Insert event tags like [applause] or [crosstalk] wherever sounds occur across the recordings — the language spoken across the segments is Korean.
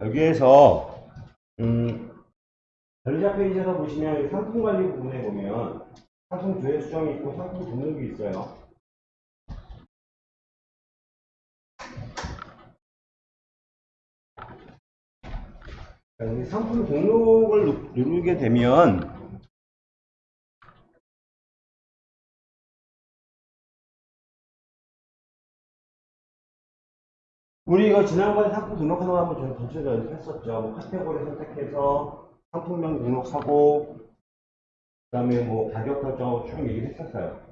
여기에서 음, 전자 페이지에서 보시면 이 상품 관리 부분에 보면 상품 조회 수정이 있고 상품 등록이 있어요. 자, 여기 상품 등록을 누- 누르게 되면 우리 이거 지난번에 상품 등록하는 거 한번 전- 전체적으로 연습했었죠. 뭐 카테고리 선택해서 상품명 등록하고 그 다음에 뭐 가격 설정하고 쭉 얘기를 했었어요.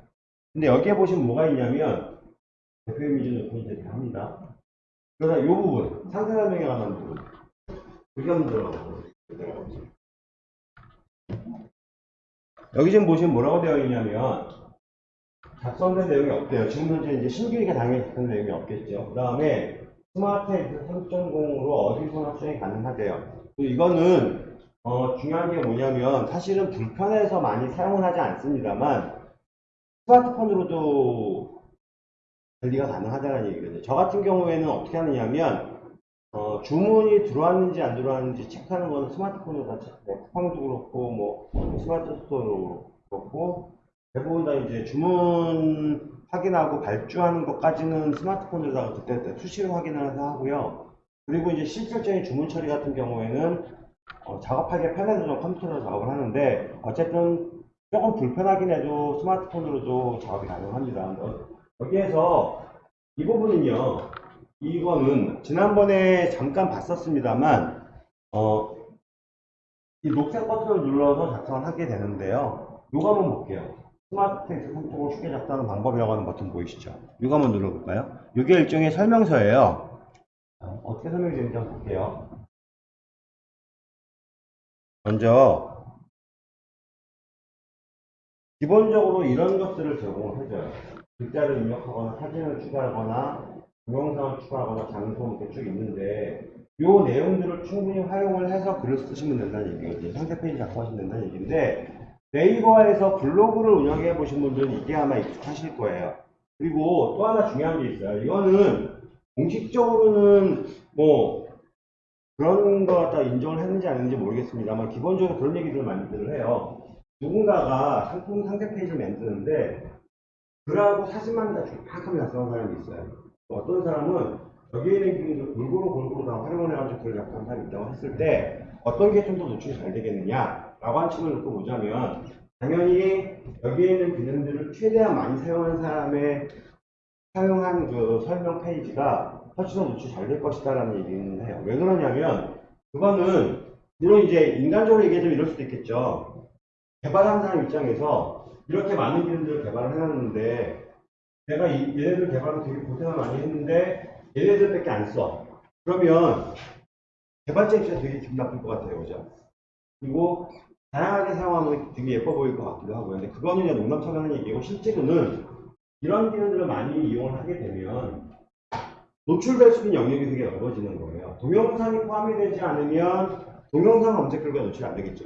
근데 여기에 보시면 뭐가 있냐면 대표 이미지 넣고 이제 다 합니다. 그래서 이 부분 상세 설명에 관한 부분 여기 한번 들어가고 여기 지금 보시면 뭐라고 되어 있냐면 작성된 내용이 없대요. 지금 현재 이제 신규니까 당연히 작성 내용이 없겠죠. 그 다음에 Smart Editor 3.0으로 어디서나 수정이 가능하대요. 이거는 어, 중요한 게 뭐냐면 사실은 불편해서 많이 사용은 하지 않습니다만 스마트폰으로도 관리가 가능하다는 얘기거든요. 저 같은 경우에는 어떻게 하느냐면 어, 주문이 들어왔는지 안 들어왔는지 체크하는 거는 스마트폰으로 다 체크, 뭐 쿠팡도 그렇고 뭐 Smart Store로 그렇고 대부분 다 이제 주문 확인하고 발주하는 것까지는 스마트폰으로다가 그때 수시로 확인을 하고요. 그리고 이제 실질적인 주문 처리 같은 경우에는 어, 작업하기 편해서 좀 컴퓨터로 작업을 하는데 어쨌든 조금 불편하긴 해도 스마트폰으로도 작업이 가능합니다. 어, 여기에서 이 부분은요. 이거는 지난번에 잠깐 봤었습니다만 어, 이 녹색 버튼을 눌러서 작성을 하게 되는데요. 이거 한번 볼게요. 스마트 텍스트 선택을 쉽게 작성하는 방법이라고 하는 버튼 보이시죠? 이거 한번 눌러볼까요? 이게 일종의 설명서예요. 어, 어떻게 설명이 되는지 한번 볼게요. 먼저 기본적으로 이런 것들을 제공을 해줘요. 글자를 입력하거나 사진을 추가하거나 동영상을 추가하거나 장소 이렇게 쭉 있는데 이 내용들을 충분히 활용을 해서 글을 쓰시면 된다는 얘기거든요. 상세 페이지 작성하시면 된다는 얘기인데 네이버에서 블로그를 운영해 보신 분들은 이게 아마 익숙하실 거예요. 그리고 또 하나 중요한 게 있어요. 이거는 공식적으로는 뭐 그런 거 갖다 인정을 했는지 안 했는지 모르겠습니다만 기본적으로 그런 얘기들을 많이들 해요. 누군가가 상품 상세 페이지를 만드는데 글하고 사진만 다 정확하게 작성한 사람이 있어요. 어떤 사람은 여기에 있는 기능을 골고루 골고루 다 활용을 해가지고 글을 작성한 사람이 있다고 했을 때 어떤 게 좀 더 노출이 잘 되겠느냐 측면을 놓고 보자면 당연히 여기에 있는 기능들을 최대한 많이 사용한 사람의 사용한 그 설명 페이지가 훨씬 더 노출이 잘될 것이다라는 얘기는 해요. 왜 그러냐면 그거는 물론 이제 인간적으로 얘기하자면 이럴 수도 있겠죠. 개발하는 사람 입장에서 이렇게 많은 기능들을 개발을 해놨는데 내가 이, 얘네들 개발을 되게 고생을 많이 했는데 얘네들밖에 안 써. 그러면 개발자 입장에서 되게 기분 나쁠 것 같아요. 그죠? 그리고 다양하게 사용하면 되게 예뻐 보일 것 같기도 하고요. 근데 그거는 그냥 농담처럼 하는 얘기고 실제로는 이런 기능들을 많이 이용을 하게 되면 노출될 수 있는 영역이 되게 넓어지는 거예요. 동영상이 포함이 되지 않으면 동영상 검색글과 노출이 안 되겠죠.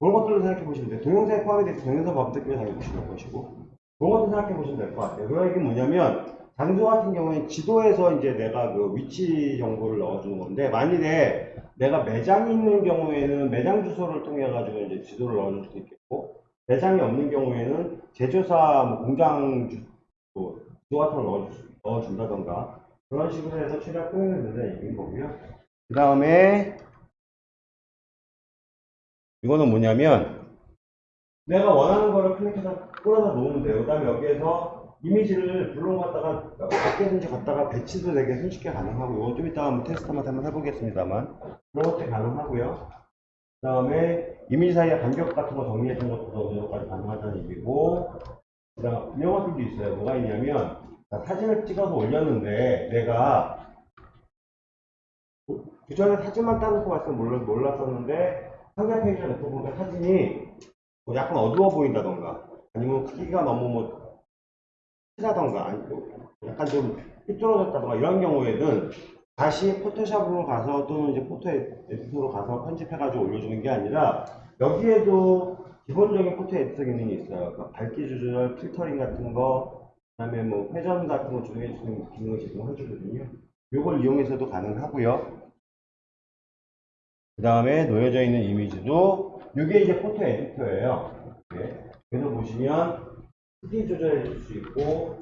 그런 것들을 생각해 보시면 돼요. 동영상에 포함이 되지 동영상 검색글을 당연히 보시는 것이고 그런 것도 생각해 보시면 될 것 같아요. 그러니까 이게 뭐냐면 장소 같은 경우에는 지도에서 이제 내가 그 위치 정보를 넣어주는 건데 만일에 내가 매장이 있는 경우에는 매장 주소를 통해 가지고 이제 지도를 넣어줄 수도 있겠고 매장이 없는 경우에는 제조사 뭐 공장 주, 뭐 지도 같은 걸 수, 넣어준다던가 그런 식으로 해서 최대한 표현을 얘기인 거고요. 그 다음에 이거는 뭐냐면 내가 원하는 거를 클릭해서 끌어다 놓으면 돼요. 그 다음에 여기에서 이미지를 갖다가 어디든지 갖다가 배치도 되게 손쉽게 가능하고 이거 좀 이따가 한번 테스트 한번 해보겠습니다만 그런 것도 가능하고요. 그 다음에 이미지 사이의 간격 같은 거 정리해 준 것도 어느 정도까지 가능하다는 얘기고 그 다음 이런 것들도 있어요. 뭐가 있냐면 자, 사진을 찍어서 올렸는데 내가 그 전에 사진만 따놓고 봤으면 몰라, 몰랐었는데 상세 페이지에 놓고 보니까 사진이 뭐 약간 어두워 보인다던가 아니면 크기가 너무 뭐 크다던가 아니고 약간 좀 삐뚤어졌다던가 이런 경우에는 다시 Photoshop으로 가서 또는 이제 photo editor로 가서 편집해가지고 올려주는 게 아니라 여기에도 기본적인 photo editor 기능이 있어요. 그러니까 밝기 조절, 필터링 같은 거, 그 다음에 뭐 회전 같은 거 조정해 주는 기능을 제공해 주거든요. 이걸 이용해서도 가능하고요. 그 다음에 놓여져 있는 이미지도 이게 이제 포토 에디터예요. 이렇게. 그래서 보시면 크기 조절해 줄 수 있고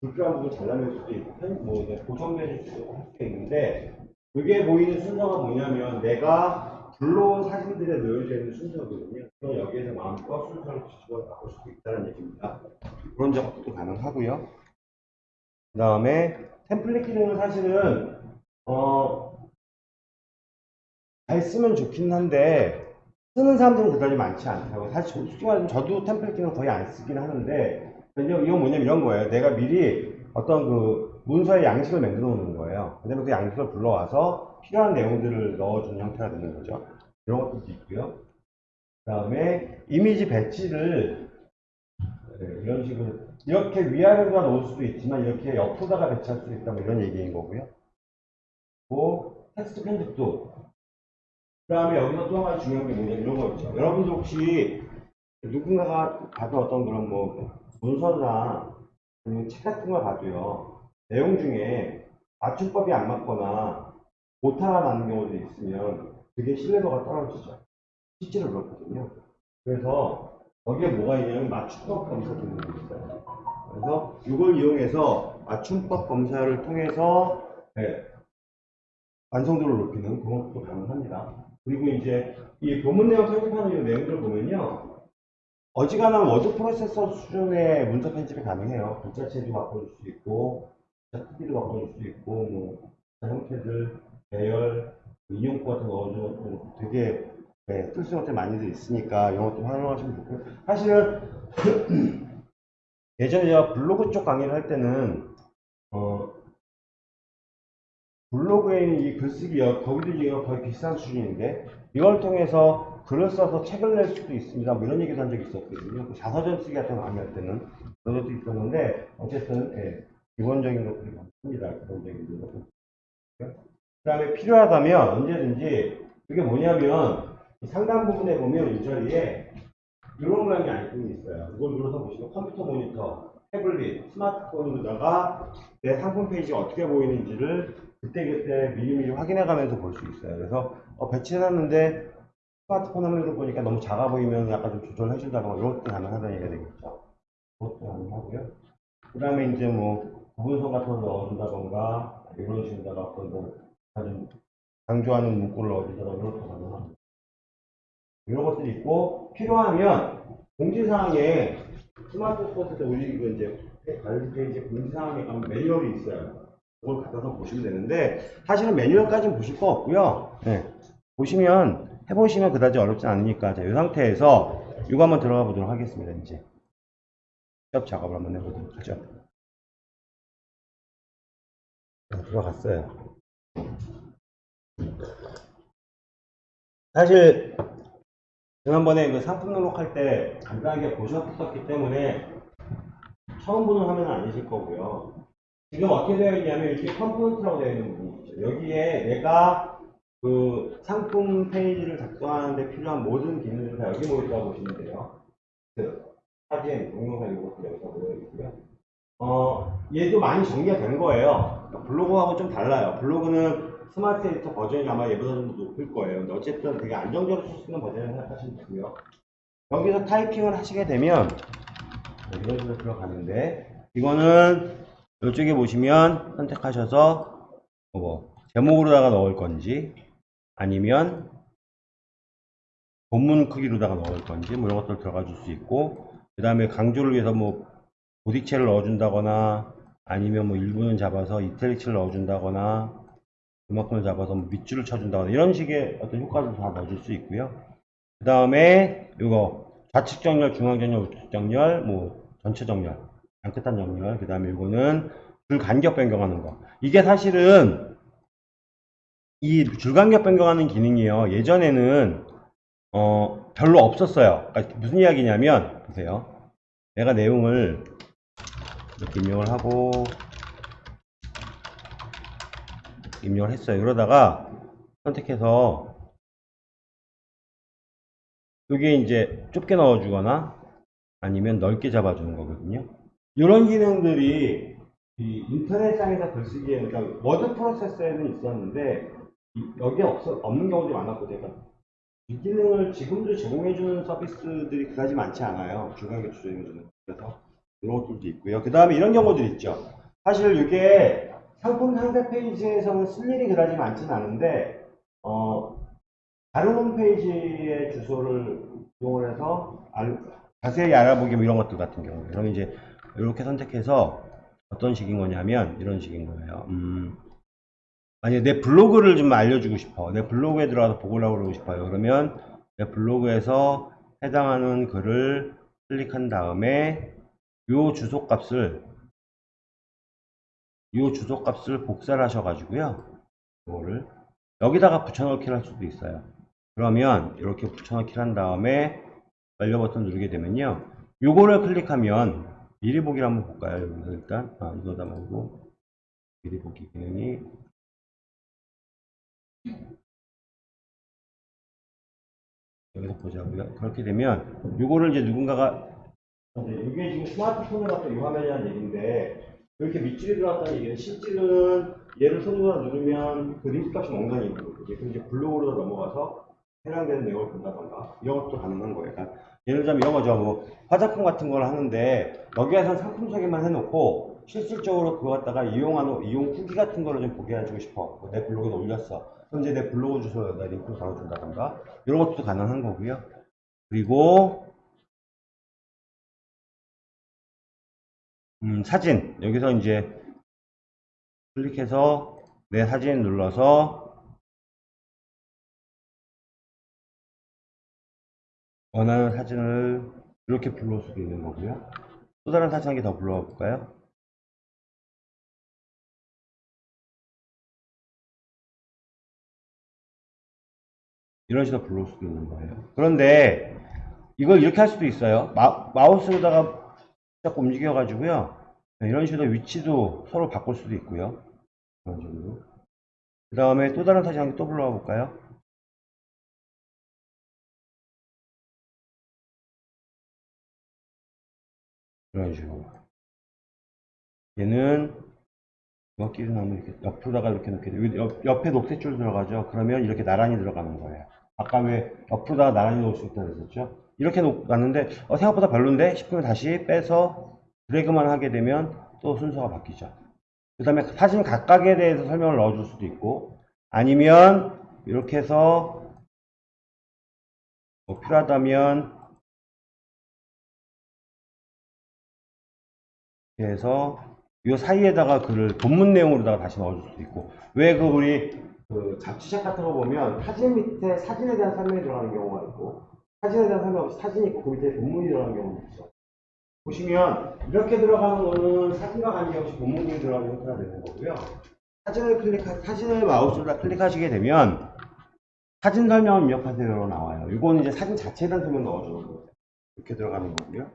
불필요한 부분 잘라낼 수도 있고 편- 뭐 이제 고정해 줄 수도 할 수 있는데 이게 보이는 순서가 뭐냐면 내가 불러온 사진들에 놓여져 있는 순서거든요. 그럼 여기에서 마음껏 순서를 뒤집어 바꿀 수도 있다는 얘기입니다. 그런 작업도 가능하고요. 그 다음에 템플릿 기능은 사실은 어, 잘 쓰면 좋긴 한데 쓰는 사람들은 그다지 많지 않다고. 사실 저- 솔직히 저도 템플릿 기능 거의 안 쓰긴 하는데 이건 뭐냐면 이런 거예요. 내가 미리 어떤 그 문서의 양식을 만들어 놓는 거예요. 그다음에 그 양식을 불러와서 필요한 내용들을 넣어주는 형태가 되는 거죠. 이런 것도 있고요. 그 다음에 이미지 배치를 네, 이런 식으로 이렇게 위아래로다 놓을 수도 있지만 이렇게 옆으로다가 배치할 수도 있다 뭐 이런 얘기인 거고요. 뭐 텍스트 편집도 그 다음에 여기서 또 한 가지 중요한 게 뭐냐 이런 거 있죠. 여러분들 혹시 누군가가 봐도 어떤 그런 뭐 문서나 아니면 책 같은 걸 봐도요. 내용 중에 맞춤법이 안 맞거나 오타가 나는 경우도 있으면 되게 신뢰도가 떨어지죠. 실제로 그렇거든요. 그래서 거기에 뭐가 있냐면 맞춤법 검사 기능이 있어요. 그래서 이걸 이용해서 맞춤법 검사를 통해서 네, 완성도를 높이는 그런 것도 가능합니다. 그리고 이제 이 본문 내용 편집하는 이 내용들을 보면요. 어지간한 워드 프로세서 수준의 문서 편집이 가능해요. 글자체도 바꿔줄 수 있고, 글자 크기도 바꿔줄 수 있고, 뭐, 형태들, 배열, 인용구 같은 거 넣어주는 것도 되게 네, 쓸수 있는 많이들 있으니까 이런 것도 활용하시면 좋고요. 사실은 [clears throat] 예전에 제가 블로그 쪽 강의를 할 때는 어, 블로그에 있는 이 거기도 지금 거의 비슷한 수준인데, 이걸 통해서 글을 써서 책을 낼 수도 있습니다. 뭐 이런 얘기도 한 적이 있었거든요. 그 자서전 쓰기 같은 거 강의할 때는 그런 것도 있었는데, 어쨌든, 예, 기본적인 것들이 많습니다. 기본적인 것들. 그 다음에 필요하다면 언제든지, 이게 뭐냐면, 이 상단 부분에 보면 이 자리에 이런 모양의 아이콘이 있어요. 이걸 눌러서 보시면 컴퓨터 모니터, 태블릿, 스마트폰으로다가 내 상품 페이지가 어떻게 보이는지를 그때그때 미리미리 확인해 가면서 볼 수 있어요. 그래서 어, 배치해놨는데 스마트폰 화면으로 보니까 너무 작아 보이면 약간 좀 조절해 준다거나 이런 것도 가능하다는 얘기가 되겠죠. 그것도 가능하고요. 그 다음에 이제 뭐 부분선 같은 걸 넣어준다던가 이런 식으로다가 어떤 뭐 아주 강조하는 문구를 넣어준다던가 이런 것도 가능합니다. 이런 것들이 있고 필요하면 공지사항에 스마트폰 때 우리 그 이제 관리 페이지 공지사항에 가면 매뉴얼이 있어요. 그걸 갖다서 보시면 되는데 사실은 매뉴얼까지는 보실 거 없고요. 네. 보시면 해보시면 그다지 어렵지 않으니까 자, 이 상태에서 이거 한번 들어가 보도록 하겠습니다. 이제 실습 작업을 한번 해보도록 하죠. 자, 들어갔어요. 사실 지난번에 그 상품 등록할 때 간단하게 보셨었기 때문에 처음 보는 화면은 아니실 거고요. 지금 어떻게 되어 있냐면 이렇게 component라고 되어 있는 부분이 있죠. 여기에 내가 그 상품 페이지를 작성하는데 필요한 모든 기능들이 다 여기 모여있다고 보시면 돼요. 그 사진, 동영상 이런 것도 여기서 모여있고요. 어, 얘도 많이 정리가 된 거예요. 그러니까 블로그하고 좀 달라요. 블로그는 스마트 에디터 버전이 아마 얘보다 좀 높을 거예요. 어쨌든 되게 안정적으로 쓸 수 있는 버전을 생각하시면 되고요. 여기서 타이핑을 하시게 되면 이런 식으로 들어가는데 이거는 이쪽에 보시면 선택하셔서 뭐 제목으로다가 넣을 건지 아니면 본문 크기로다가 넣을 건지 뭐 이런 것들 들어가 줄 수 있고 그 다음에 강조를 위해서 뭐 보딕체를 넣어준다거나 아니면 뭐 일부는 잡아서 이탈릭스를 넣어준다거나 그만큼을 잡아서 뭐 밑줄을 쳐준다거나 이런 식의 어떤 효과를 다 넣어줄 수 있고요 그 다음에 이거 좌측 정렬, 중앙 정렬, 우측 정렬, 뭐 전체 정렬 양끝한 정렬, 그 다음에 이거는 줄 간격 변경하는 거. 이게 사실은 이 줄 간격 변경하는 기능이요. 예전에는 어 별로 없었어요. 그러니까 무슨 이야기냐면 보세요. 내가 내용을 이렇게 입력을 하고 입력을 했어요. 이러다가 선택해서 이게 이제 좁게 넣어주거나 아니면 넓게 잡아주는 거거든요. 이런 기능들이 이 인터넷상에서 글쓰기에 그러니까 워드 프로세서에는 있었는데 이- 여기에 없어, 없는 경우도 많았고 제가 이 기능을 지금도 제공해주는 서비스들이 그다지 많지 않아요. 중간계 조정해주는 그래서 이런 것들도 있고요. 그 다음에 이런 경우들 있죠. 사실 이게 상품 상세 페이지에서는 쓸 일이 그다지 많지는 않은데 어, 다른 홈페이지의 주소를 이용을 해서 알- 자세히 알아보기 뭐 이런 것들 같은 경우 그럼 이제 이렇게 선택해서 어떤 식인 거냐면 이런 식인 거예요. 음, 만약에 내 블로그를 좀 알려주고 싶어. 내 블로그에 들어가서 보고라고 그러고 싶어요. 그러면 내 블로그에서 해당하는 글을 클릭한 다음에 요 주소 값을 요 주소 값을 복사를 하셔가지고요. 이거를 여기다가 붙여넣기를 할 수도 있어요. 그러면 이렇게 붙여넣기를 한 다음에 완료 버튼 누르게 되면요. 요거를 클릭하면 미리 보기를 한번 볼까요? 여기서 일단 아, 이거다 말고 미리 보기 기능이 여기서 보자고요. 그렇게 되면 요거를 이제 누군가가 이제 이게 지금 스마트폰에 갔던 이 화면이라는 얘기인데 이렇게 밑줄이 들어갔다는 얘기는 실제로는 얘를 손으로 누르면 그 링크 값이 엉덩이 있는. 그럼 이제 블로그로 넘어가서 해당되는 내용을 본다던가 이런 것도 가능한 거예요. 그러니까 예를 들자면 이런 거죠. 뭐 화장품 같은 걸 하는데 여기에서 상품 소개만 해놓고 실질적으로 그거 갖다가 이용하는 이용 후기 같은 거를 좀 보게 해주고 싶어. 뭐내 블로그에 올렸어. 이제 내 블로그 주소에다 링크를 달아준다던가 이런 것도 가능한 거고요. 그리고 음, 사진 여기서 이제 클릭해서 내 사진 눌러서 원하는 사진을 이렇게 불러올 수도 있는 거고요. 또 다른 사진 한 개 더 불러와 볼까요? 이런 식으로 불러올 수도 있는 거예요. 그런데 이걸 이렇게 할 수도 있어요. 마, 마우스로다가 자꾸 움직여 가지고요. 네, 이런 식으로 위치도 서로 바꿀 수도 있고요. 이런 식으로. 그 다음에 또 다른 사진 한 개 또 불러와 볼까요? 이런 식으로. 얘는 여기를 나면 이렇게 옆으로다가 이렇게 놓게 돼요. 옆, 옆에 녹색 줄 들어가죠. 그러면 이렇게 나란히 들어가는 거예요. 아까 왜 옆으로다가 나란히 놓을 수 있다고 그랬었죠? 이렇게 놓았는데 어, 생각보다 별론데 싶으면 다시 빼서 드래그만 하게 되면 또 순서가 바뀌죠. 그 다음에 사진 각각에 대해서 설명을 넣어줄 수도 있고 아니면 이렇게 해서 뭐 필요하다면 이렇게 해서 이 사이에다가 글을 본문 내용으로다가 다시 넣어줄 수도 있고 왜 그 우리 그 잡지책 같은 거 보면 사진 밑에 사진에 대한 설명이 들어가는 경우가 있고 사진에 대한 설명 없이 사진이 있고 그 밑에 본문이 들어가는 경우도 있어. 보시면 이렇게 들어가는 거는 사진과 관계없이 본문이 들어가는 형태가 되는 거고요. 사진을 클릭하 사진을 마우스로 클릭하시게 되면 사진 설명을 입력하세요로 나와요. 이거는 이제 사진 자체에 대한 설명 넣어주는 거예요. 이렇게 들어가는 거고요.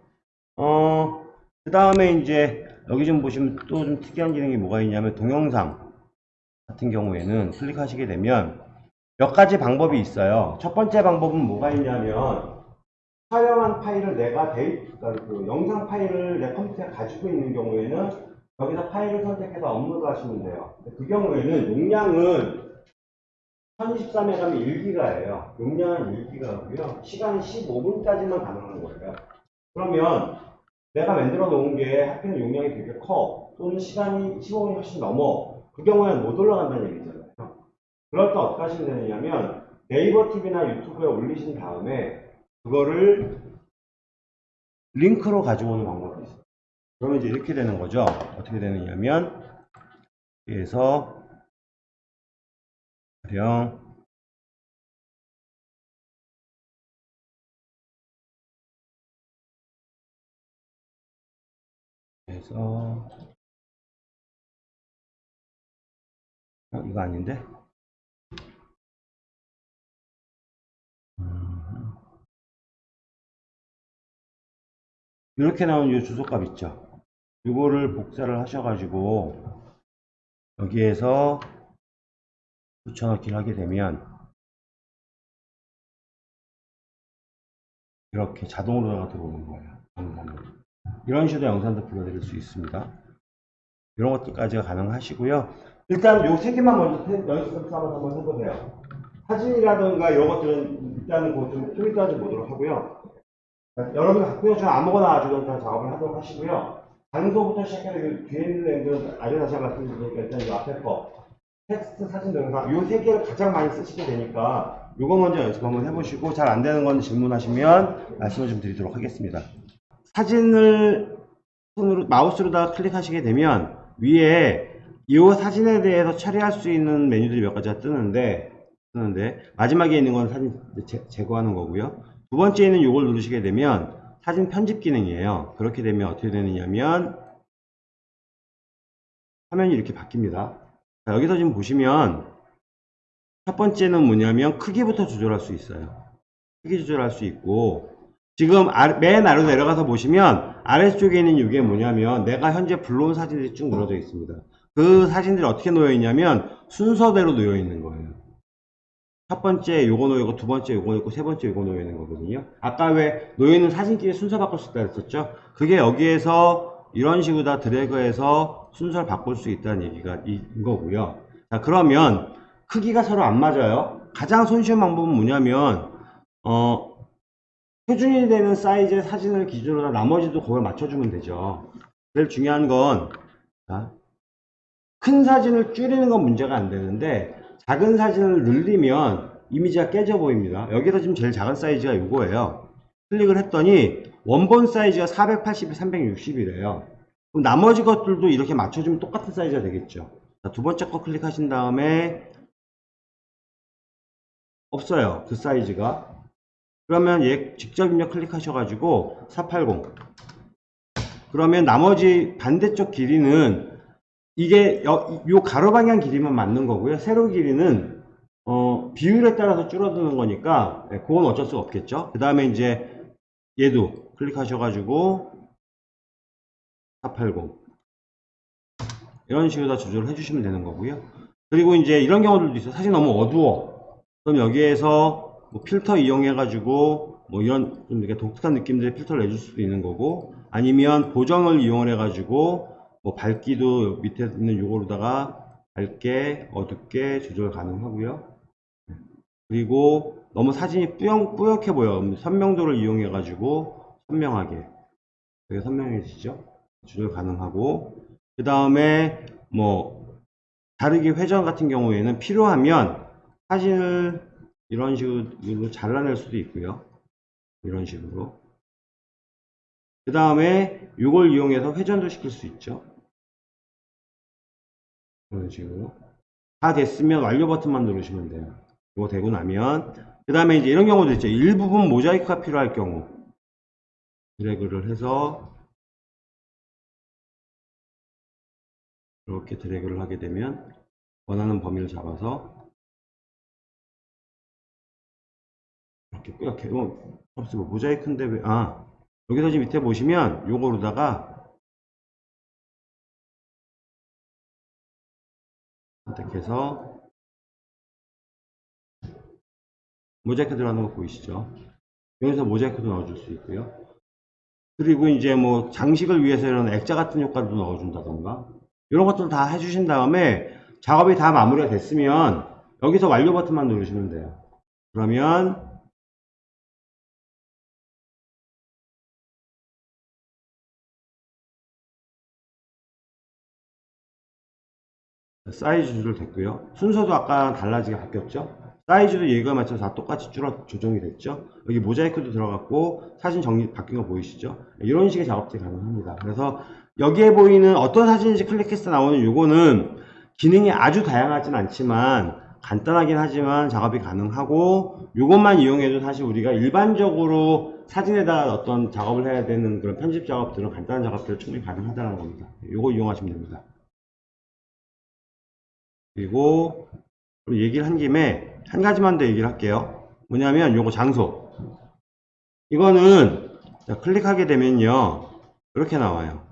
어, 그 다음에 이제 여기 좀 보시면 또 좀 특이한 기능이 뭐가 있냐면 동영상 같은 경우에는 클릭하시게 되면 몇 가지 방법이 있어요. 첫 번째 방법은 뭐가 있냐면 촬영한 파일을 내가 데이, 그러니까 그 영상 파일을 내 컴퓨터에 가지고 있는 경우에는 여기서 파일을 선택해서 업로드 하시면 돼요. 그 경우에는 용량은 1024메가면 1기가예요. 용량은 1기가고요. 시간은 15분까지만 가능한 거예요. 그러면 내가 만들어 놓은 게 하필 용량이 되게 커 또는 시간이 15분이 훨씬 넘어 그 경우에는 못 올라간다는 얘기잖아요 그럴 때 어떻게 하시면 되느냐면 네이버 TV나 유튜브에 올리신 다음에 그거를 링크로 가지고 오는 방법이 있어요 그러면 이제 이렇게 되는 거죠 어떻게 되느냐면 여기에서 가령 그래서 어, 이거 아닌데? 이렇게 나온 이 주소값 있죠? 이거를 복사를 하셔가지고 여기에서 붙여넣기를 하게 되면 이렇게 자동으로 들어오는 거예요. 이런 식으로 영상도 불러드릴 수 있습니다. 이런 것들까지가 가능하시고요. 일단 요 세 개만 먼저 해- 연습 삼아서 한번 해보세요. 사진이라든가 이런 것들은 일단은 그좀 포인트하지 보도록 하고요. 여러분 갖고 계신 아무거나 가지고 다 작업을 하도록 하시고요. 장소부터 시작해서 그 뒤에 있는 애들은 아주 다시 말씀드리니까 일단 이 앞에 거 텍스트, 사진, 동영상 요세 개를 가장 많이 쓰시게 되니까 요거 먼저 연습 한번 해보시고 잘 안 되는 건 질문하시면 말씀을 좀 드리도록 하겠습니다. 사진을 손으로 마우스로다가 클릭하시게 되면 위에 이 사진에 대해서 처리할 수 있는 메뉴들이 몇 가지가 뜨는데 뜨는데 마지막에 있는 건 사진 제, 제거하는 거고요. 두 번째는 이걸 누르시게 되면 사진 편집 기능이에요. 그렇게 되면 어떻게 되느냐면 화면이 이렇게 바뀝니다. 자, 여기서 지금 보시면 첫 번째는 뭐냐면 크기부터 조절할 수 있어요. 크기 조절할 수 있고 지금 아- 맨 아래로 내려가서 보시면 아래쪽에 있는 이게 뭐냐면 내가 현재 불러온 사진들이 쭉 늘어져 있습니다. 그 사진들이 어떻게 놓여 있냐면 순서대로 놓여 있는 거예요. 첫 번째 요거 놓여 있고 두 번째 요거 있고 세 번째 요거 놓여 있는 거거든요. 아까 왜 놓여 있는 사진끼리 순서 바꿀 수 있다 했었죠? 그게 여기에서 이런 식으로 다 드래그해서 순서를 바꿀 수 있다는 얘기가 이- 이거고요. 자 그러면 크기가 서로 안 맞아요. 가장 손쉬운 방법은 뭐냐면 어 표준이 되는 사이즈의 사진을 기준으로 나머지도 그걸 맞춰주면 되죠. 제일 중요한 건, 자, 큰 사진을 줄이는 건 문제가 안 되는데, 작은 사진을 늘리면 이미지가 깨져 보입니다. 여기서 지금 제일 작은 사이즈가 이거예요. 클릭을 했더니, 원본 사이즈가 480에 360이래요. 그럼 나머지 것들도 이렇게 맞춰주면 똑같은 사이즈가 되겠죠. 자, 두 번째 거 클릭하신 다음에, 없어요. 그 사이즈가. 그러면 얘 직접 입력 클릭하셔가지고 480 그러면 나머지 반대쪽 길이는 이게 여- 요 가로 방향 길이만 맞는 거고요. 세로 길이는 어, 비율에 따라서 줄어드는 거니까 네, 그건 어쩔 수 없겠죠. 그 다음에 이제 얘도 클릭하셔가지고 480 이런 식으로 다 조절을 해주시면 되는 거고요. 그리고 이제 이런 경우들도 있어요. 사실 너무 어두워. 그럼 여기에서 뭐 필터 이용해가지고 뭐 이런 좀 이렇게 독특한 느낌들의 필터를 내줄 수도 있는 거고 아니면 보정을 이용을 해가지고 뭐 밝기도 밑에 있는 요거로다가 밝게 어둡게 조절 가능하고요. 그리고 너무 사진이 뿌연, 뿌옇게 보여. 선명도를 이용해 가지고 선명하게 되게 선명해지죠. 조절 가능하고 그 다음에 뭐 다르게 회전 같은 경우에는 필요하면 사진을 이런 식으로 잘라낼 수도 있고요. 이런 식으로. 그 다음에 이걸 이용해서 회전도 시킬 수 있죠. 이런 식으로. 다 됐으면 완료 버튼만 누르시면 돼요. 이거 되고 나면. 그 다음에 이제 이런 경우도 있죠. 일부분 모자이크가 필요할 경우. 드래그를 해서 이렇게 드래그를 하게 되면 원하는 범위를 잡아서 이렇게 뿌옇게 어, 뭐 모자이크인데 왜 아 여기서 지금 밑에 보시면 요거로다가 선택해서 모자이크 들어가는 거 보이시죠? 여기서 모자이크도 넣어줄 수 있고요. 그리고 이제 뭐 장식을 위해서 이런 액자 같은 효과도 넣어준다던가 이런 것들 다 해주신 다음에 작업이 다 마무리가 됐으면 여기서 완료 버튼만 누르시면 돼요. 그러면 사이즈 조절 됐고요. 순서도 아까 달라지게 바뀌었죠. 사이즈도 얘가 맞춰서 다 똑같이 줄어 조정이 됐죠. 여기 모자이크도 들어갔고 사진 정리 바뀐 거 보이시죠? 이런 식의 작업들이 가능합니다. 그래서 여기에 보이는 어떤 사진인지 클릭해서 나오는 요거는 기능이 아주 다양하진 않지만 간단하긴 하지만 작업이 가능하고 요것만 이용해도 사실 우리가 일반적으로 사진에다 어떤 작업을 해야 되는 그런 편집 작업들은 간단한 작업들은 충분히 가능하다는 겁니다. 요거 이용하시면 됩니다. 그리고 얘기를 한 김에 한 가지만 더 얘기를 할게요. 뭐냐면 요거 장소. 이거는 자, 클릭하게 되면요. 이렇게 나와요.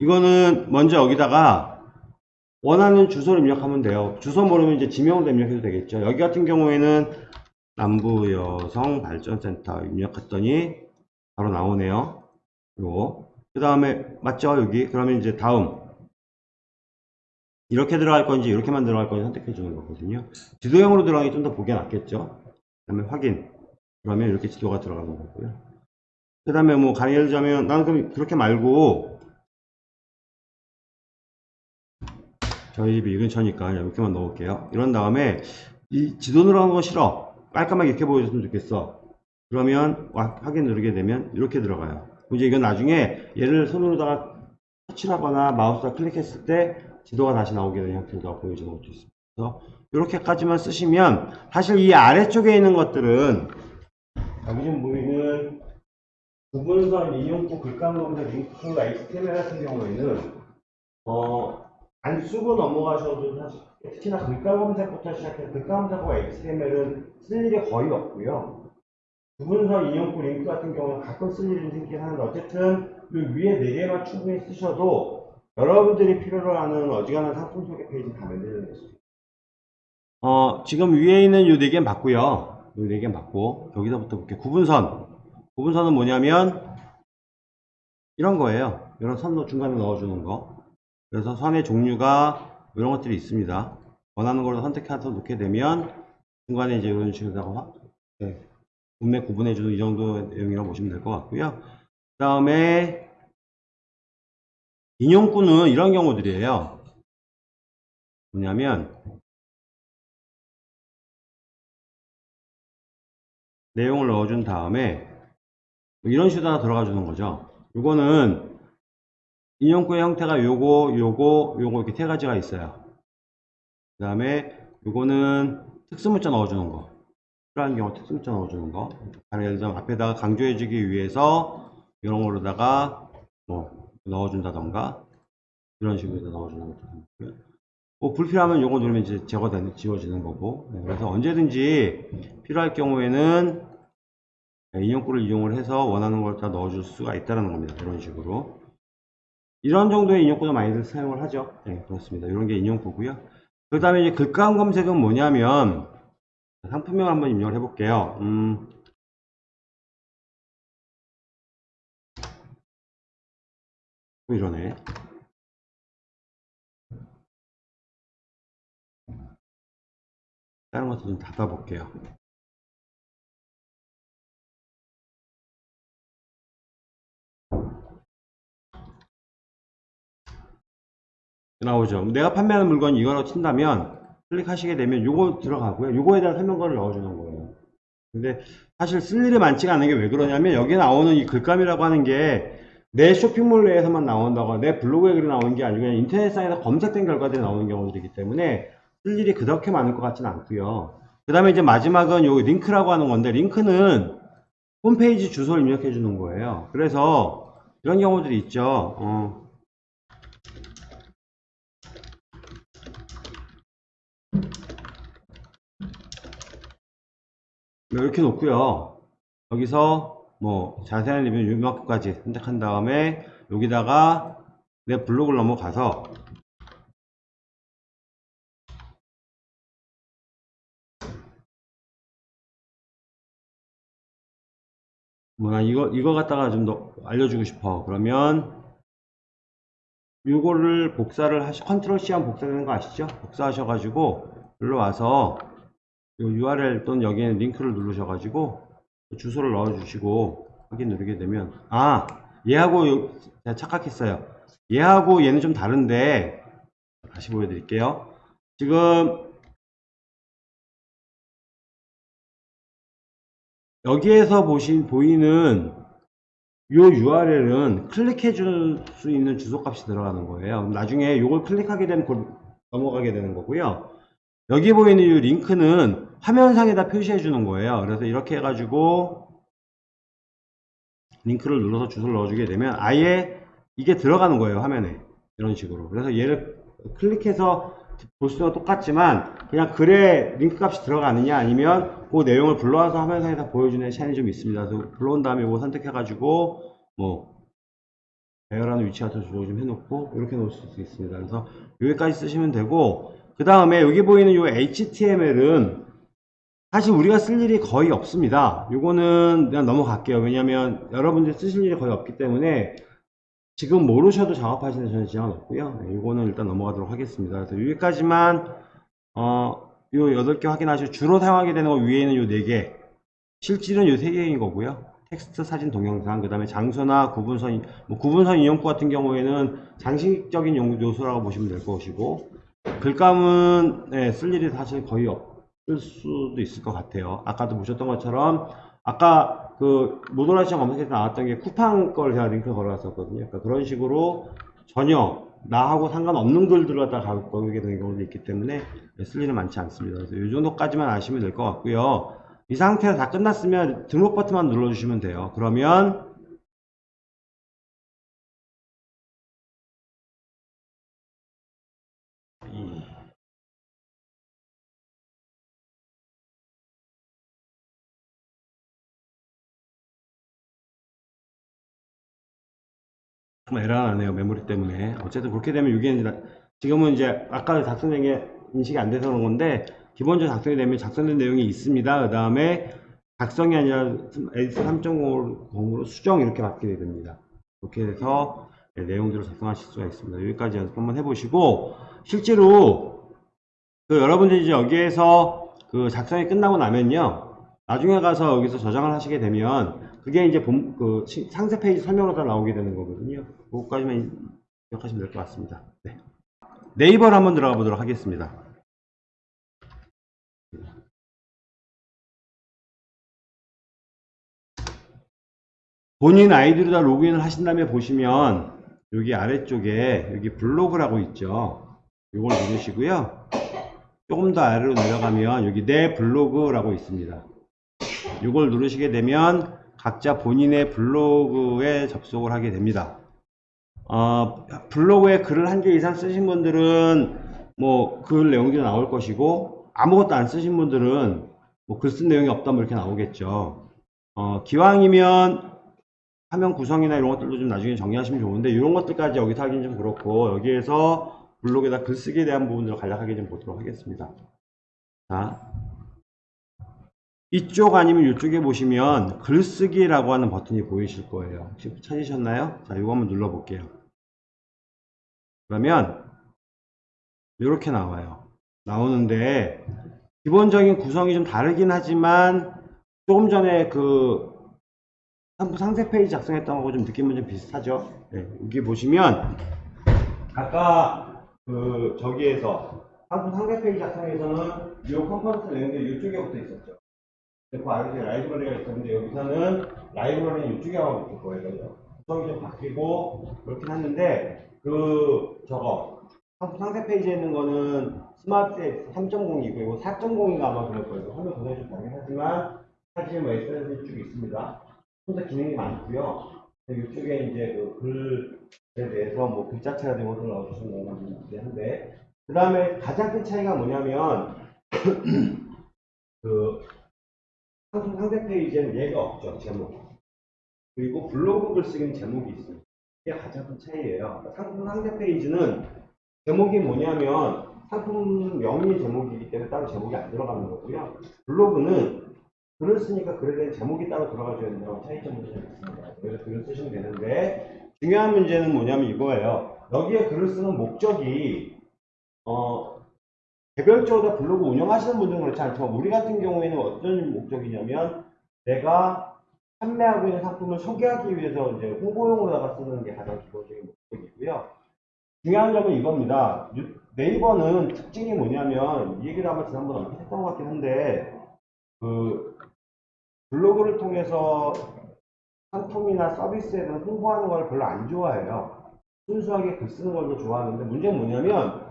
이거는 먼저 여기다가 원하는 주소를 입력하면 돼요. 주소 모르면 이제 지명으로 입력해도 되겠죠. 여기 같은 경우에는 남부여성발전센터 입력했더니 바로 나오네요. 요거. 그 다음에 맞죠? 여기. 그러면 이제 다음 이렇게 들어갈 건지 이렇게만 들어갈 건지 선택해 주는 거거든요. 지도형으로 들어가기 좀 더 보기 낫겠죠. 그 다음에 확인. 그러면 이렇게 지도가 들어가는 거고요. 그 다음에 뭐 강의를 자면 나는 그럼 그렇게 말고 저희 집이 이 근처니까 그냥 이렇게만 넣을게요. 이런 다음에 이 지도 들어간 거 싫어. 깔끔하게 이렇게 보여줬으면 좋겠어. 그러면 와- 확인 누르게 되면 이렇게 들어가요. 이제 이건 나중에 얘를 손으로다가 터치를 하거나 마우스가 클릭했을 때 지도가 다시 나오게 되는 형태로 보여지는 것도 있습니다. 이렇게까지만 쓰시면 사실 이 아래쪽에 있는 것들은 여기 좀 보이는 구분선 인용구 글감 검색 링크 HTML 같은 경우에는 어, 안 쓰고 넘어가셔도 사실 특히나 글감 검색부터 시작해서 글감 검색과 HTML은 쓸 일이 거의 없고요. 구분선 인용구 링크 같은 경우는 가끔 쓸 일이 생기긴 하는데 어쨌든 이 위에 네 개만 충분히 쓰셔도 여러분들이 필요로 하는 어지간한 상품 소개 페이지 다 만드는 것입니다. 어, 지금 위에 있는 이네 개는 봤고요. 이네 개는 봤고 여기서부터 볼게요. 구분선. 구분선은 뭐냐면 이런 거예요. 이런 선로 중간에 넣어주는 거. 그래서 선의 종류가 이런 것들이 있습니다. 원하는 걸로 선택해서 놓게 되면 중간에 이제 이런 식으로다가 네, 분매 구분해주는 이 정도 내용이라고 보시면 될 것 같고요. 그 다음에 인용구는 이런 경우들이에요. 뭐냐면 내용을 넣어준 다음에 이런 식으로 들어가 주는 거죠. 이거는 인용구의 형태가 요거, 요거, 요거 이렇게 세 가지가 있어요. 그 다음에 요거는 특수문자 넣어주는 거. 필요한 경우 특수문자 넣어주는 거. 예를 들면 앞에다가 강조해주기 위해서 이런 거로다가 뭐 넣어준다던가 이런 식으로 넣어주는 것도 있고요. 뭐 불필요하면 요거 누르면 이제 제거되는 지워지는 거고 네, 그래서 언제든지 필요할 경우에는 네, 인용구를 이용을 해서 원하는 걸 다 넣어줄 수가 있다는 겁니다. 이런 식으로 이런 정도의 인용구도 많이들 사용을 하죠. 네, 그렇습니다. 이런 게 인용구고요. 그 다음에 이제 글감 검색은 뭐냐면 상품명 한번 입력을 해볼게요. 음, 이러네. 다른 것도 좀 닫아볼게요. 나오죠. 내가 판매하는 물건이 이거라고 친다면 클릭하시게 되면 요거 들어가고요. 요거에 대한 설명글을 넣어주는 거예요. 근데 사실 쓸 일이 많지가 않은 게 왜 그러냐면 여기 나오는 이 글감이라고 하는 게 내 쇼핑몰 내에서만 나온다거나 내 블로그에 글이 나오는 게 아니고 그냥 인터넷상에서 검색된 결과들이 나오는 경우들이기 때문에 쓸 일이 그렇게 많을 것 같지는 않고요. 그 다음에 이제 마지막은 요 링크라고 하는 건데 링크는 홈페이지 주소를 입력해 주는 거예요. 그래서 이런 경우들이 있죠. 어. 뭐 이렇게 놓고요. 여기서 뭐 자세한 리뷰 유명까지 선택한 다음에 여기다가 내 블로그를 넘어가서 뭐나 이거 이거 갖다가 좀 더 알려주고 싶어. 그러면 이거를 복사를 하시 컨트롤 C 하면 복사되는 거 아시죠? 복사하셔 가지고 여기로 와서 요 URL 또는 여기에 링크를 누르셔 가지고 주소를 넣어주시고 확인 누르게 되면 아 얘하고 요- 제가 착각했어요. 얘하고 얘는 좀 다른데 다시 보여드릴게요. 지금 여기에서 보신 보이는 요 URL은 클릭해 줄 수 있는 주소 값이 들어가는 거예요. 나중에 요걸 클릭하게 되면 넘어가게 되는 거고요. 여기 보이는 이 링크는 화면상에다 표시해 주는 거예요. 그래서 이렇게 해가지고 링크를 눌러서 주소를 넣어주게 되면 아예 이게 들어가는 거예요. 화면에. 이런 식으로. 그래서 얘를 클릭해서 볼 수는 똑같지만 그냥 글에 링크 값이 들어가느냐 아니면 그 내용을 불러와서 화면상에다 보여주는 차이는 좀 있습니다. 그래서 불러온 다음에 이거 선택해가지고 뭐 배열하는 위치 같은 조정 좀 해놓고 이렇게 놓을 수 있습니다. 그래서 여기까지 쓰시면 되고 그 다음에 여기 보이는 이 HTML은 사실 우리가 쓸 일이 거의 없습니다. 요거는 그냥 넘어갈게요. 왜냐면 여러분들이 쓰실 일이 거의 없기 때문에 지금 모르셔도 작업하시는 저는 지장은 없고요. 네, 이거는 일단 넘어가도록 하겠습니다. 그래서 여기까지만 어, 요 8개 확인하시고 주로 사용하게 되는 거 위에 있는 요 4개 실질은 요 3개인 거고요. 텍스트, 사진, 동영상, 그 다음에 장소나 구분선, 뭐 구분선 이용구 같은 경우에는 장식적인 용- 요소라고 보시면 될 것이고 글감은 네, 쓸 일이 사실 거의 없을 수도 있을 것 같아요. 아까도 보셨던 것처럼 아까 그 모노라 시장 검색에서 나왔던 게 쿠팡 걸 제가 링크 걸어놨었거든요. 그러니까 그런 식으로 전혀 나하고 상관없는 글들을 갖다 가게 되는 경우도 있기 때문에 쓸 일은 많지 않습니다. 그래서 이 정도까지만 아시면 될 것 같고요. 이 상태에서 다 끝났으면 등록 버튼만 눌러주시면 돼요. 그러면 좀 에러가 나네요 메모리 때문에. 어쨌든 그렇게 되면 이게 지금은 이제 아까 작성된 게 인식이 안 돼서 그런 건데 기본적으로 작성이 되면 작성된 내용이 있습니다. 그 다음에 작성이 아니라 에디터 3.0으로 수정 이렇게 바뀌게 됩니다. 그렇게 해서 네, 내용들을 작성하실 수가 있습니다. 여기까지 연습 한번 해보시고 실제로 그 여러분들이 이제 여기에서 그 작성이 끝나고 나면요. 나중에 가서 여기서 저장을 하시게 되면 그게 이제 본, 그 시- 상세 페이지 설명으로 다 나오게 되는 거거든요. 그것까지만 기억하시면 될 것 같습니다. 네. 네이버를 한번 들어가 보도록 하겠습니다. 본인 아이디로 다 로그인을 하신 다음에 보시면 여기 아래쪽에 여기 블로그라고 있죠. 이걸 누르시고요. 조금 더 아래로 내려가면 여기 내 블로그라고 있습니다. 이걸 누르시게 되면 각자 본인의 블로그에 접속을 하게 됩니다. 어, 블로그에 글을 한 개 이상 쓰신 분들은 뭐 글 내용들이 나올 것이고 아무것도 안 쓰신 분들은 뭐 글 쓴 내용이 없다 뭐 이렇게 나오겠죠. 어, 기왕이면 화면 구성이나 이런 것들도 좀 나중에 정리하시면 좋은데 이런 것들까지 여기서 하기는 좀 그렇고 여기에서 블로그에다 글쓰기에 대한 부분들을 간략하게 좀 보도록 하겠습니다. 자, 이쪽 아니면 이쪽에 보시면 글쓰기라고 하는 버튼이 보이실 거예요. 혹시 찾으셨나요? 자, 이거 한번 눌러 볼게요. 그러면 이렇게 나와요. 나오는데 기본적인 구성이 좀 다르긴 하지만 조금 전에 그 상세 페이지 작성했던 거하고 좀 느낌은 좀 비슷하죠. 네, 여기 보시면 아까 그 저기에서 상품 상세 페이지 작성에서는 이 component 내용들이 이쪽에 붙어 있었죠. 그 아래에 라이브러리가 있었는데 여기서는 라이브러리는 이쪽에 하고 있을 거예요. 구성이 좀 바뀌고 그렇긴 했는데 그 저거 상세 페이지에 있는 거는 스마트 3.0이고 이거 4.0인가 아마 그럴 거예요. 화면 좀 다르긴 하지만 사실 뭐 SNS 쭉 있습니다. 혼자 기능이 많고요. 이쪽에 이제 그 글에 대해서 뭐 글자체가 되고 것을 넣어주시는 거는 있긴 한데 그 다음에 가장 큰 차이가 뭐냐면 [clears throat] 그 상세 페이지에는 얘가 없죠 제목 그리고 블로그 글쓰기는 제목이 있습니다 이게 가장 큰 차이예요. 그러니까 상품 상세 페이지는 제목이 뭐냐면 상품명이 제목이기 때문에 따로 제목이 안 들어가는 거고요. 블로그는 글을 쓰니까 글에 대한 제목이 따로 들어가줘야 된다는 차이점이 좀 있습니다. 그래서 글을 쓰시면 되는데 중요한 문제는 뭐냐면 이거예요. 여기에 글을 쓰는 목적이 어, 개별적으로 블로그 운영하시는 분들은 그렇지 않지만 우리 같은 경우에는 어떤 목적이냐면 내가 판매하고 있는 상품을 소개하기 위해서 이제 홍보용으로다가 쓰는 게 가장 기본적인 목적이고요. 중요한 점은 이겁니다. 유- 네이버는 특징이 뭐냐면 이 얘기를 아마 지난번에 언뜻 했던 것 같긴 한데 그 블로그를 통해서 상품이나 서비스에 대해서 홍보하는 걸 별로 안 좋아해요. 순수하게 글 쓰는 걸 더 좋아하는데 문제는 뭐냐면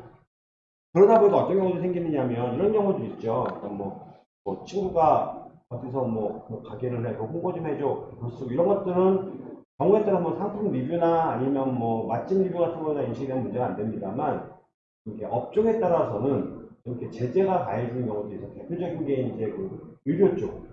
그러다 보니까 어떤 경우도 생기느냐면 이런 경우도 있죠. 뭐, 뭐 친구가 어디서 뭐, 뭐 가게를 해, 그 홍보 좀 해줘. 글쓰고 이런 것들은 경우에 따라 뭐 상품 리뷰나 아니면 뭐 맛집 리뷰 같은 거나 인식되는 문제가 안 됩니다만 이게 업종에 따라서는 이렇게 제재가 가해지는 경우도 있어요. 대표적인 게 이제 그 의료 쪽,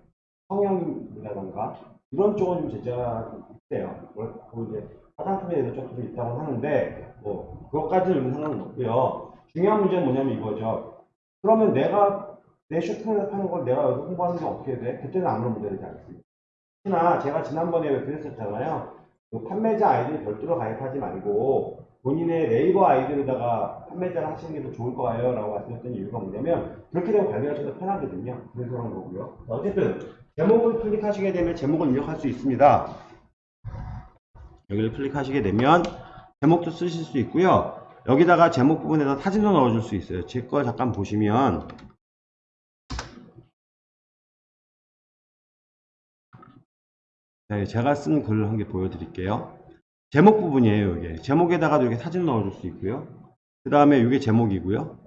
성형이라던가 이런 쪽은 좀 제재가 있대요. 그리고 이제 화장품에 대해서 조금 있다고 하는데 뭐 그것까지는 상관은 없고요. 중요한 문제는 뭐냐면 이거죠. 그러면 내가 내 쇼핑몰에서 파는 걸 내가 여기서 홍보하는 게 어떻게 돼? 그때는 아무런 문제되지 않습니다. 특히나 제가 지난번에 왜 그랬었잖아요. 그 판매자 아이디를 별도로 가입하지 말고 본인의 네이버 아이디로다가 판매자를 하시는 게 더 좋을 거예요 라고 말씀드렸던 이유가 뭐냐면 그렇게 되면 관리하셔도 편하거든요 그래서 그런 거고요 자, 어쨌든 제목을 클릭하시게 되면 제목을 입력할 수 있습니다 여기를 클릭하시게 되면 제목도 쓰실 수 있고요 여기다가 제목 부분에다 사진도 넣어줄 수 있어요 제 거 잠깐 보시면 네, 제가 쓴 글을 한 개 보여드릴게요. 제목 부분이에요, 이게. 제목에다가도 이렇게 사진 넣어줄 수 있고요. 그 다음에 이게 제목이고요.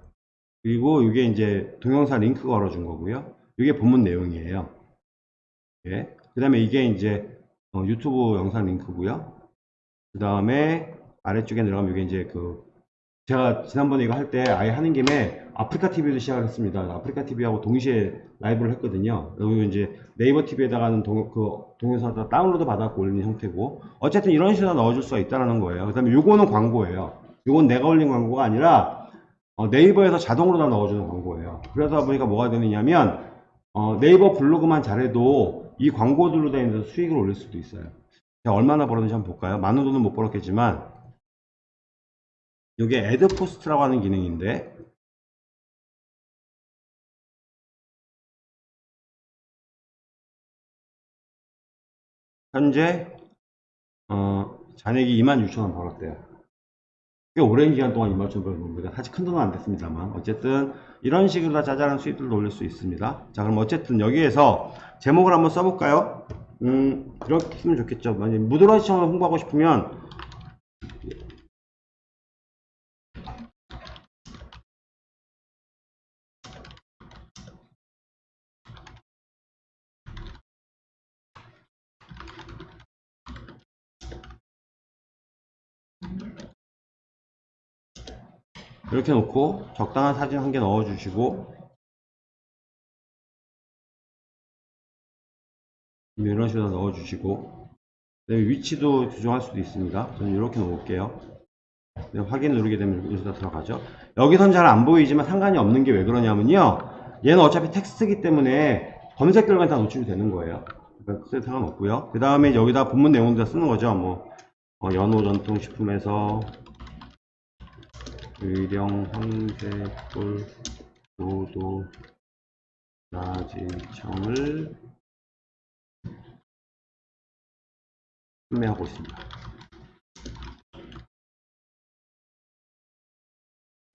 그리고 이게 이제 동영상 링크 걸어준 거고요. 이게 본문 내용이에요. 예. 그 다음에 이게 이제 어, 유튜브 영상 링크고요. 그 다음에 아래쪽에 내려가면 이게 이제 그 제가 지난번에 이거 할 때 아예 하는 김에 아프리카 TV도 시작을 했습니다. 아프리카 TV하고 동시에 라이브를 했거든요. 그리고 이제 네이버 TV에다가는 동, 그 동영상 다 다운로드 받아갖고 올리는 형태고 어쨌든 이런 식으로 넣어줄 수가 있다는 거예요. 그 다음에 요거는 광고예요. 요건 내가 올린 광고가 아니라 어, 네이버에서 자동으로 다 넣어주는 광고예요. 그러다 보니까 뭐가 되느냐면 어, 네이버 블로그만 잘해도 이 광고들로 다니면서 수익을 올릴 수도 있어요. 제가 얼마나 벌었는지 한번 볼까요? 많은 돈은 못 벌었겠지만 이게 애드 포스트라고 하는 기능인데 현재 어, 잔액이 26,000원 벌었대요. 꽤 오랜 기간 동안 26,000원 벌은 겁니다. 사실 큰 돈은 안 됐습니다만 어쨌든 이런 식으로 다 짜잘한 수익들도 올릴 수 있습니다. 자 그럼 어쨌든 여기에서 제목을 한번 써볼까요? 음 이렇게 쓰면 좋겠죠. 만약 무드러 시청을 홍보하고 싶으면 이렇게 놓고 적당한 사진 한 개 넣어 주시고. 이런 식으로 넣어 주시고. 위치도 조정할 수도 있습니다. 저는 이렇게 놓을게요. 네, 확인 누르게 되면 여기다 들어가죠. 여기선 잘 안 보이지만 상관이 없는 게 왜 그러냐면요. 얘는 어차피 텍스트이기 때문에 검색 결과에 다 노출이 되는 거예요. 그러니까 상관없고요. 그 다음에 여기다 본문 내용도 쓰는 거죠. 뭐 어, 연호 전통 식품에서 의령 황제골 노도 나진청을 판매하고 있습니다.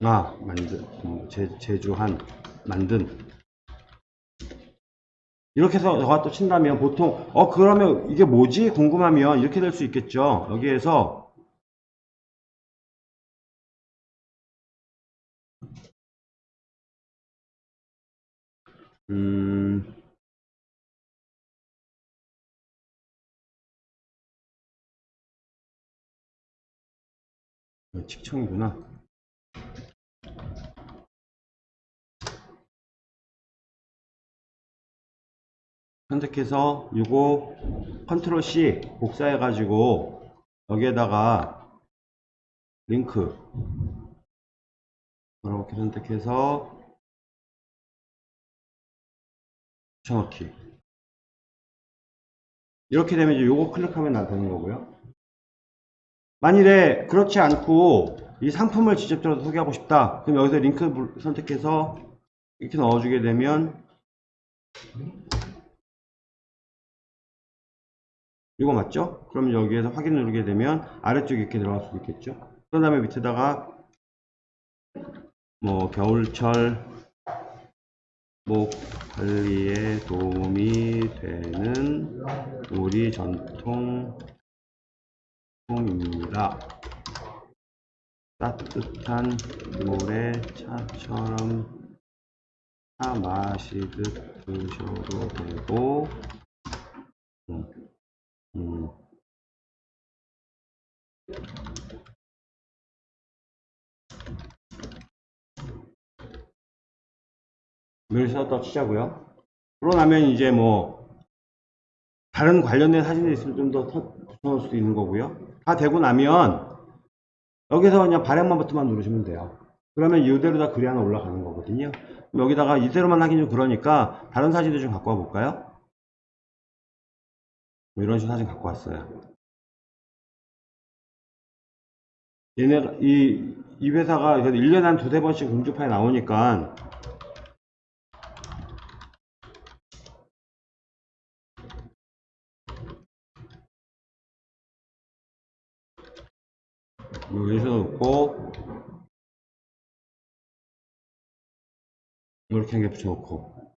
아, 만든, 음, 제, 제주한, 만든. 이렇게 해서 너가 또 친다면 보통, 어, 그러면 이게 뭐지? 궁금하면 이렇게 될 수 있겠죠. 여기에서 음, 어, 칙청이구나. 선택해서 이거 컨트롤 C 복사해 가지고 여기에다가 링크 이렇게 선택해서 붙여넣기 이렇게 되면 이제 요거 클릭하면 나타나는 거고요. 만일에 그렇지 않고 이 상품을 직접적으로 소개하고 싶다. 그럼 여기서 링크 불- 선택해서 이렇게 넣어주게 되면 이거 맞죠? 그럼 여기에서 확인 누르게 되면 아래쪽에 이렇게 들어갈 수도 있겠죠? 그 다음에 밑에다가 뭐 겨울철 목 관리에 도움이 되는 우리 전통 통입니다. 따뜻한 물에 차처럼 차 마시듯 드셔도 되고 음, 음. 을 썼다 치자고요. 그러고 나면 이제 뭐 다른 관련된 사진이 있으면 좀 더 붙여놓을 수도 있는 거고요. 다 되고 나면 여기서 그냥 발행만 버튼만 누르시면 돼요. 그러면 이대로 다 글이 하나 올라가는 거거든요. 여기다가 이대로만 하긴 좀 그러니까 다른 사진도 좀 갖고 와 볼까요? 뭐 이런 식으로 사진 갖고 왔어요. 얘네가, 이, 이 회사가 1년에 한 두세 번씩 공주파에 나오니까 여기서 놓고 이렇게 한개 붙여놓고.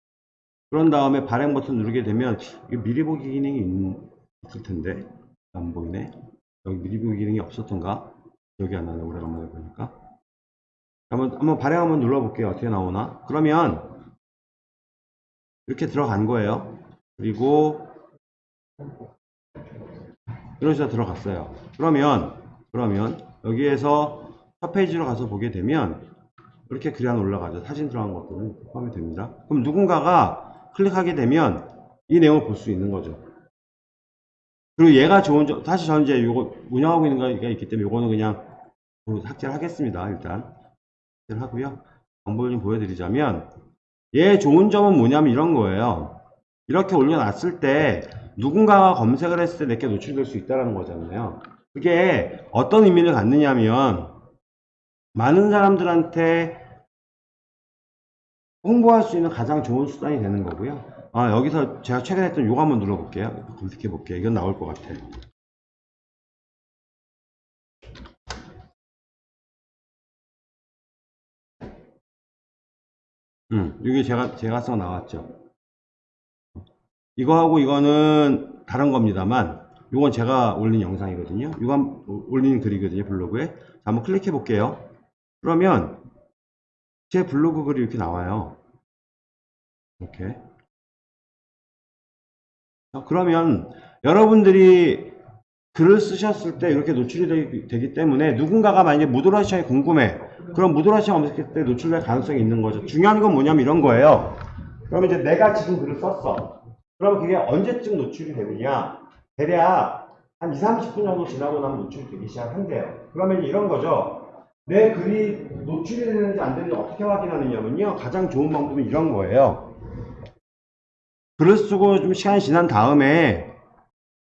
그런 다음에 발행 버튼 누르게 되면 미리 보기 기능이 있- 있을 텐데 안 보이네. 여기 미리 보기 기능이 없었던가? 기억이 안 나네 오래간만에 보니까. 한번 한번 발행 한번 눌러볼게요. 어떻게 나오나? 그러면 이렇게 들어간 거예요. 그리고 이런 식으로 들어갔어요. 그러면 그러면 여기에서 첫 페이지로 가서 보게 되면 이렇게 글이 하나 올라가죠. 사진 들어간 것들은 포함이 됩니다. 그럼 누군가가 클릭하게 되면 이 내용을 볼 수 있는 거죠. 그리고 얘가 좋은 점, 사실 저는 이제 이거 운영하고 있는 거가 있기 때문에 이거는 그냥 삭제를 하겠습니다. 일단. 삭제를 하고요. 정보를 좀 보여드리자면 얘 좋은 점은 뭐냐면 이런 거예요. 이렇게 올려놨을 때 누군가가 검색을 했을 때 내게 노출될 수 있다는 거잖아요. 그게 어떤 의미를 갖느냐면 많은 사람들한테 홍보할 수 있는 가장 좋은 수단이 되는 거고요. 아, 여기서 제가 최근에 했던 요거 한번 눌러볼게요. 검색해 볼게요. 이건 나올 것 같아. 음, 여기 제가, 제가 써 나왔죠. 이거하고 이거는 다른 겁니다만, 이건 제가 올린 영상이거든요. 이거 한- 올린 글이거든요. 블로그에. 자, 한번 클릭해 볼게요. 그러면 제 블로그 글이 이렇게 나와요. 이렇게. 자, 그러면 여러분들이 글을 쓰셨을 때 이렇게 노출이 되기, 때문에 누군가가 만약에 무도라시아에 궁금해. 그럼 무도라시아 검색했을 때 노출될 가능성이 있는 거죠. 중요한 건 뭐냐면 이런 거예요. 그러면 이제 내가 지금 글을 썼어. 그러면 그게 언제쯤 노출이 되느냐. 대략 한 2, 30분 정도 지나고 나면 노출이 되기 시작한대요. 그러면 이런 거죠. 내 글이 노출이 되는지 안 되는지 어떻게 확인하느냐면요. 가장 좋은 방법은 이런 거예요. 글을 쓰고 좀 시간이 지난 다음에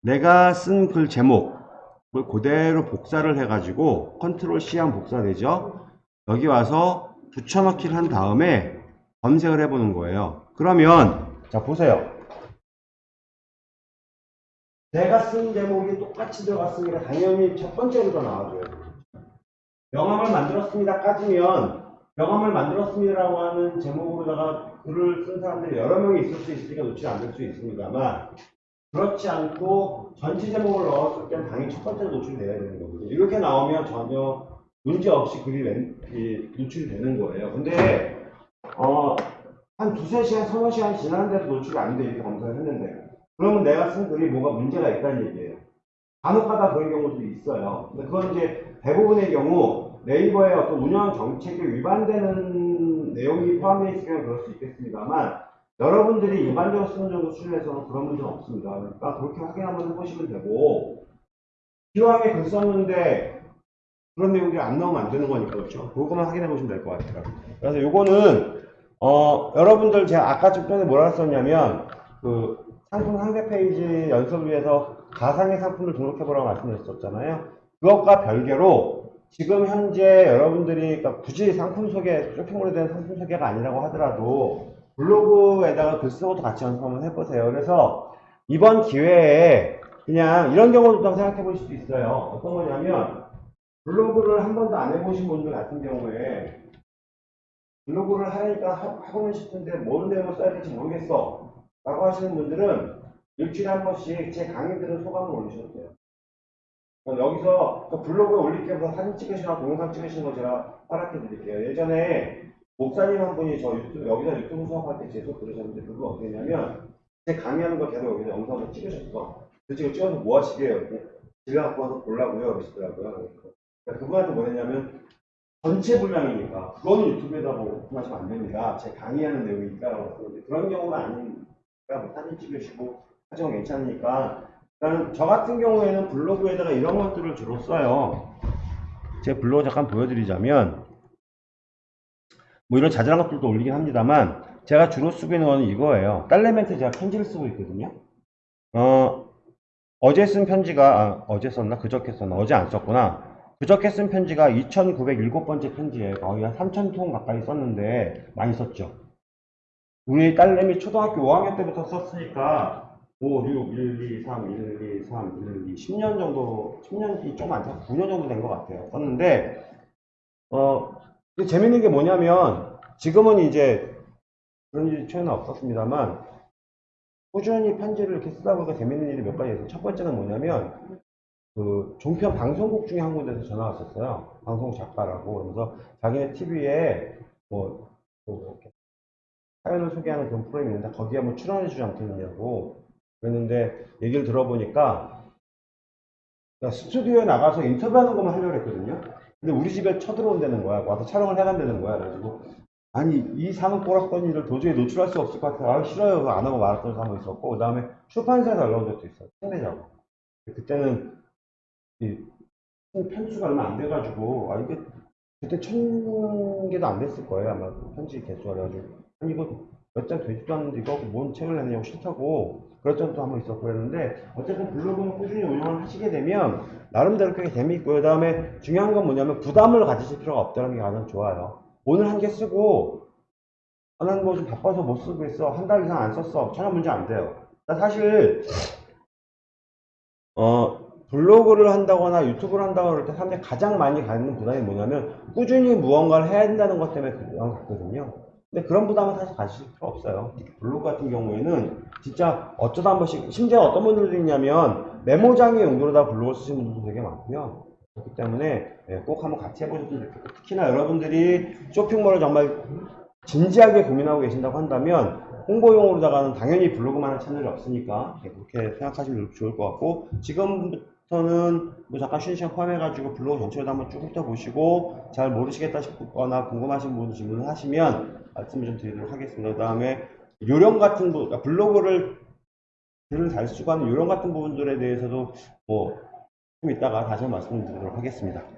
내가 쓴 글 제목을 그대로 복사를 해가지고 컨트롤 C 하면 복사되죠. 여기 와서 붙여넣기를 한 다음에 검색을 해보는 거예요. 그러면 자 보세요. 내가 쓴 제목이 똑같이 들어갔으니까 당연히 첫 번째로 나와줘야 돼요. 명함을 만들었습니다 까지면 명함을 만들었습니다라고 하는 제목으로다가 글을 쓴 사람들이 여러 명이 있을 수 있으니까 안될수 있습니다만 그렇지 않고 전체 제목을 넣었을 때는 당연히 첫 번째로 노출이 돼야 되는 거거든요. 이렇게 나오면 전혀 문제 없이 글이 웬- 이 노출이 되는 거예요. 근데 어, 한 두세 시간, 서너 시간 지났는데도 노출이 안 돼. 이렇게 검사를 했는데. 그러면 내가 쓴 글이 뭐가 문제가 있다는 얘기예요. 간혹가다 그런 경우도 있어요. 근데 그건 이제 대부분의 경우 네이버의 어떤 운영 정책에 위반되는 내용이 포함되어 있으면 그럴 수 있겠습니다만 여러분들이 일반적으로 쓰는 정도 수준에서는 그런 문제는 없습니다. 그러니까 그렇게 확인 한번 해보시면 되고 기왕에 글 썼는데 그런 내용들이 안 나오면 안 되는 거니까 그렇죠. 그거만 확인해 보시면 될 것 같아요. 그래서 요거는 어 여러분들 제가 아까 좀 전에 뭐라 썼냐면 그 상품 상세 페이지 연습을 위해서 가상의 상품을 등록해 보라고 말씀드렸었잖아요. 그것과 별개로 지금 현재 여러분들이 그러니까 굳이 상품 소개, 쇼핑몰에 대한 상품 소개가 아니라고 하더라도 블로그에다가 글 쓰고도 같이 연습 한번 해보세요. 그래서 이번 기회에 그냥 이런 경우도 좀 생각해 보실 수 있어요. 어떤 거냐면 블로그를 한 번도 안 해보신 분들 같은 경우에 블로그를 하니까 하- 하고는 싶은데 뭔 내용을 써야 될지 모르겠어 라고 하시는 분들은 일주일에 한 번씩 제 강의들은 소감을 올리셔도 돼요. 여기서 그 블로그에 올릴 때부터 사진 찍으시거나 동영상 찍으시는 거 제가 허락해 드릴게요. 예전에 목사님 한 분이 저 유튜브, 여기서 유튜브 수업할 때제 수업 들으셨는데 그거 어떻게 했냐면 제 강의하는 거 계속 여기서 영상을 찍으셨어. 그 지금 찍어서 뭐 하시게요? 집에 갖고 와서 보려고요. 그러시더라고요. 그러니까 그분한테 뭐랬냐면 전체 분량이니까 그거는 유튜브에다 뭐 오픈하시면 안 됩니다. 제 강의하는 내용이니까 그런 경우는 아니니까 뭐 사진 찍으시고 하시면 괜찮으니까 저 같은 경우에는 블로그에다가 이런 것들을 주로 써요. 제 블로그 잠깐 보여드리자면 뭐 이런 자잘한 것들도 올리긴 합니다만 제가 주로 쓰고 있는 거는 이거예요. 딸내미한테 제가 편지를 쓰고 있거든요. 어, 어제 쓴 편지가 아, 어제 썼나 그저께 썼나 어제 안 썼구나. 그저께 쓴 편지가 2,907번째 편지예요. 거의 한 3,000통 가까이 썼는데 많이 썼죠. 우리 딸내미 초등학교 5학년 때부터 썼으니까 5, 6, 1, 2, 3, 1, 2, 3, 1, 2, 10년 정도, 10년이 좀 많죠. 9년 정도 된 것 같아요. 썼는데, 어, 재밌는 게 뭐냐면, 지금은 이제 그런 일이 최근에 없었습니다만, 꾸준히 편지를 이렇게 쓰다 보니까 재밌는 일이 몇 가지 있어요. 첫 번째는 뭐냐면, 그 종편 방송국 중에 한 군데서 전화 왔었어요. 방송 작가라고. 그러면서 자기네 TV에 뭐, 뭐 이렇게 사연을 소개하는 그런 프로그램이 있는데 거기에 한번 출연해 주지 않겠느냐고 그랬는데 얘기를 들어보니까 스튜디오에 나가서 인터뷰하는 것만 하려고 했거든요. 근데 우리 집에 쳐들어온다는 거야. 와서 촬영을 해간다는 거야. 그래가지고 아니 이 상을 꼬락던 일을 도저히 노출할 수 없을 것 같아서 아 싫어요. 안 하고 말았던 사람도 있었고 그 다음에 출판사에서 연락 온 적도 있어요. 책내자고. 그때는 이 편수가 얼마 안 돼가지고 아 이게 그때 천 개도 안 됐을 거예요 아마 그 편지 개수가 그래가지고 아니 이거 몇 장 되지도 않는데 이거 뭔 책을 내냐고 싫다고 그럴 적도 한번 있었고 그랬는데 어쨌든 블로그는 꾸준히 운영을 하시게 되면 나름대로 꽤 재미있고 그 다음에 중요한 건 뭐냐면 부담을 가지실 필요가 없다는 게 가장 좋아요. 오늘 한 개 쓰고 아, 난 뭐 좀 바빠서 못 쓰고 있어 한 달 이상 안 썼어. 전혀 문제 안 돼요. 나 사실 어 블로그를 한다거나 유튜브를 한다거나 그럴 때 사람들이 가장 많이 갖는 부담이 뭐냐면 꾸준히 무언가를 해야 된다는 것 때문에 그 부담을 갖거든요. 근데 그런 부담은 사실 가지실 필요 없어요. 블로그 같은 경우에는 진짜 어쩌다 한 번씩 심지어 어떤 분들도 있냐면 메모장의 용도로다 블로그를 쓰시는 분들도 되게 많고요. 그렇기 때문에 예, 꼭 한번 같이 해보셨으면 좋겠고 특히나 여러분들이 쇼핑몰을 정말 진지하게 고민하고 계신다고 한다면 홍보용으로다가는 당연히 블로그만 할 채널이 없으니까 예, 그렇게 생각하시면 좋을 것 같고 지금 부터는 뭐 잠깐 쉬는 시간 포함해가지고 블로그 전체를 한번 쭉 훑어보시고 잘 모르시겠다 싶거나 궁금하신 부분 질문을 하시면 말씀을 좀 드리도록 하겠습니다. 그 다음에 요령 같은 부 그러니까 블로그를 글을 잘 쓰고 하는 요령 같은 부분들에 대해서도 뭐 좀 이따가 다시 한번 말씀드리도록 하겠습니다.